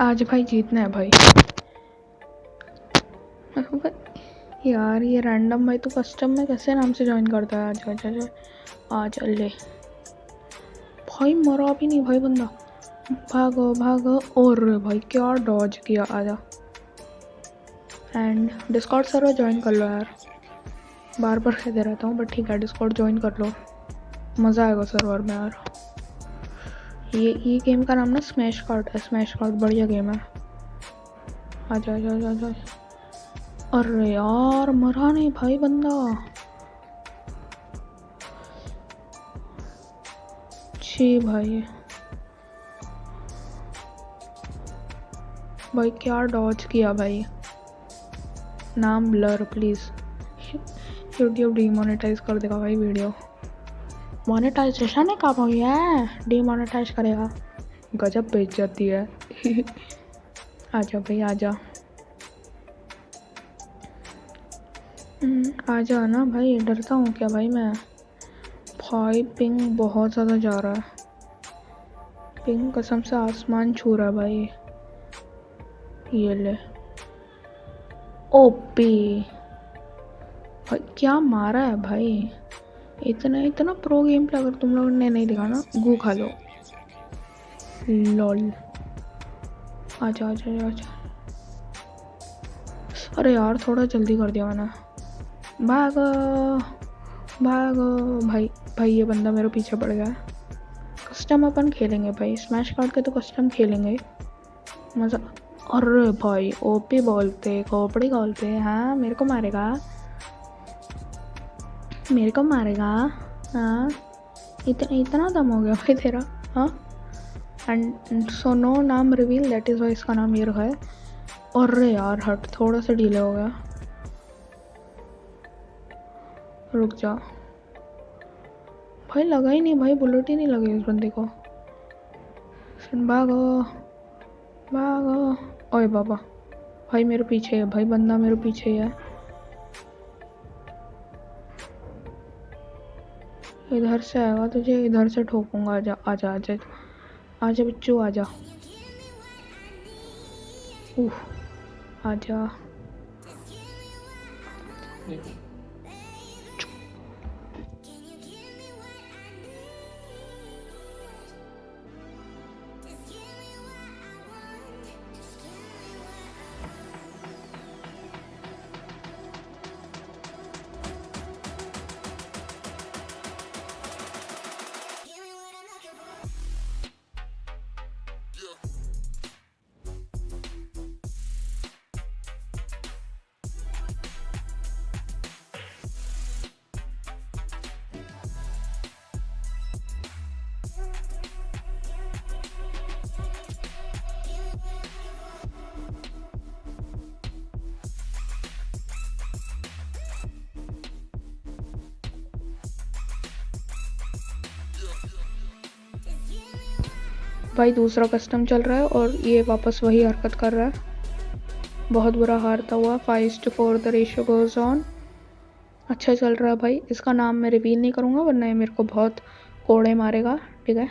आज भाई जीतना है भाई। यार, ये रैंडम भाई तो कस्टम में कैसे नाम से ज्वाइन करता है? आज आज आज आ चल ले। भाई, मरा भी नहीं भाई बंदा। भागो भागो। और भाई, क्या डॉज किया आजा। एंड डिस्कॉर्ड सर्वर ज्वाइन कर लो यार। बार बार कह दे रहता हूँ बट ठीक है डिस्कॉर्ड ज्वाइन कर लो। मज़ा आएगा सर्वर में यार। ये ये गेम का नाम ना स्मैश कार्ड है। स्मैश कार्ड बढ़िया गेम है। आजा आजा आजा आजा अरे यार, मरा नहीं भाई बंदा। छी भाई। भाई, क्या डॉज किया भाई? नाम ब्लर प्लीज़ यूट्यूब डीमोनेटाइज कर देगा भाई वीडियो मोनेटाइजेशन है कब हुई है? डीमोनेटाइज करेगा। गजब बेइज्जती है। आजा भाई आजा। हम्म, आजा ना भाई डरता हूँ क्या भाई मैं? भाई पिंग बहुत ज़्यादा जा रहा है। पिंग कसम से आसमान छू रहा है भाई। ये ले। ओपी भाई क्या मारा है भाई? इतना इतना प्रो गेम प्ले अगर तुम लोगों ने नहीं देखा ना, गू खा लो। लॉल। आजा आजा आजा। अरे यार, थोड़ा जल्दी कर दिया मैंने। भाग भाग। भाई भाई, ये बंदा मेरे पीछे पड़ गया। कस्टम अपन खेलेंगे भाई। स्मैश कार्ड के तो कस्टम खेलेंगे। मज़ा अरे भाई ओपी बोलते, खोपड़ी बोलते हाँ मेरे को मारेगा। मेरे को मारेगा हाँ। इतना इतना दम हो गया भाई तेरा। हाँ। एंड सो नो नाम रिवील दैट इज़ वाई इसका नाम रखा है। अरे यार, हट। थोड़ा सा डिले हो गया। रुक जा। भाई लगा ही नहीं, भाई बुलेट ही नहीं लगी उस बंदे को। सुन, भागो। भागो। ओए बाबा। भाई मेरे पीछे है, भाई बंदा मेरे पीछे है। इधर से आएगा तुझे इधर से ठोकूँगा, आजा आजा आजा आजा बच्चू आजा। उह आजा। भाई दूसरा कस्टम चल रहा है और ये वापस वही हरकत कर रहा है। बहुत बुरा हारता हुआ। Five two four the ratio goes on अच्छा चल रहा है भाई। इसका नाम मैं रिवील नहीं करूँगा, वरना ये मेरे को बहुत कोड़े मारेगा, ठीक है?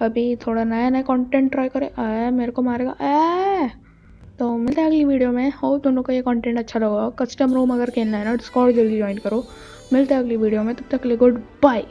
अभी थोड़ा नया नया कंटेंट ट्राई करे। आया मेरे को मारेगा। ए तो मिलते हैं अगली वीडियो में। हो दोनों को ये कंटेंट अच्छा लगा कस्टम रूम अगर खेलना है ना डिस्कॉर्ड जल्दी ज्वाइन करो। मिलते हैं अगली वीडियो में। तब तक के लिए गुड बाय